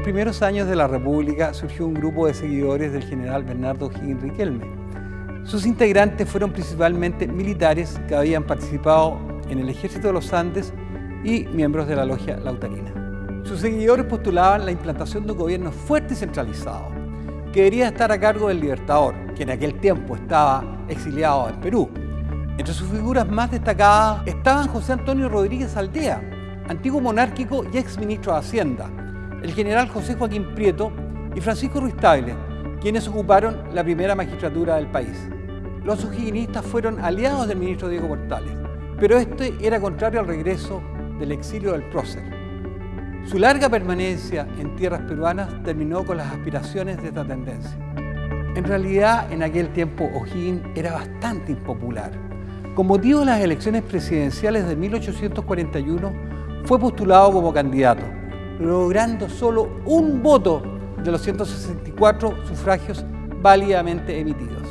primeros años de la República surgió un grupo de seguidores del general Bernardo Higgins Riquelme. Sus integrantes fueron principalmente militares que habían participado en el ejército de los Andes y miembros de la logia lautarina. Sus seguidores postulaban la implantación de un gobierno fuerte y centralizado, que debería estar a cargo del Libertador, que en aquel tiempo estaba exiliado en Perú. Entre sus figuras más destacadas estaban José Antonio Rodríguez Aldea, antiguo monárquico y ex ministro de Hacienda, el general José Joaquín Prieto y Francisco Ruiz Tagle, quienes ocuparon la primera magistratura del país. Los sujiguinistas fueron aliados del ministro Diego Portales, pero este era contrario al regreso del exilio del prócer. Su larga permanencia en tierras peruanas terminó con las aspiraciones de esta tendencia. En realidad, en aquel tiempo O'Higgins era bastante impopular. Con motivo de las elecciones presidenciales de 1841, fue postulado como candidato, logrando solo un voto de los 164 sufragios válidamente emitidos.